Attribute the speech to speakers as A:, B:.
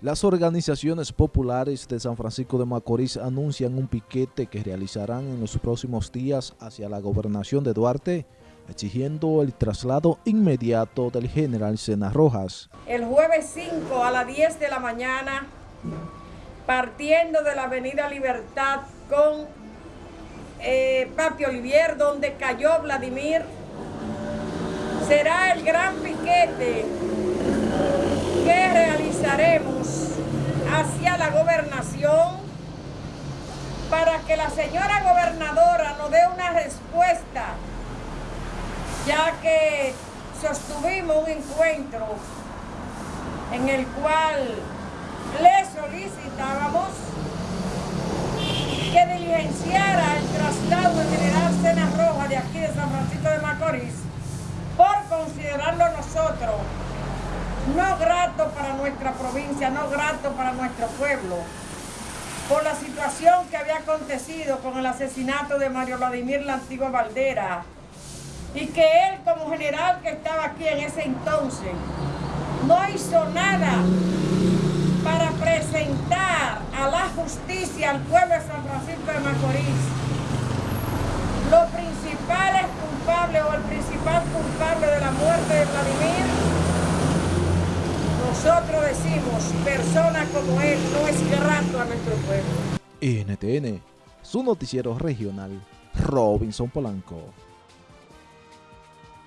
A: Las organizaciones populares de San Francisco de Macorís anuncian un piquete que realizarán en los próximos días hacia la gobernación de Duarte, exigiendo el traslado inmediato del general Sena Rojas.
B: El jueves 5 a las 10 de la mañana, partiendo de la avenida Libertad con eh, Papi Olivier, donde cayó Vladimir, será el gran piquete que realizaremos hacia la gobernación para que la señora gobernadora nos dé una respuesta, ya que sostuvimos un encuentro en el cual le solicitábamos que diligenciara el traslado del general Cena Roja de aquí de San Francisco de Macorís por considerarlo nosotros no grato para nuestra provincia, no grato para nuestro pueblo, por la situación que había acontecido con el asesinato de Mario Vladimir la antigua Valdera, y que él como general que estaba aquí en ese entonces, no hizo nada para presentar a la justicia al pueblo de San Francisco de Macorís los principales culpables o el principal culpable de la muerte de Vladimir nosotros decimos, persona como él no es grato a nuestro pueblo.
A: NTN, su noticiero regional, Robinson Polanco.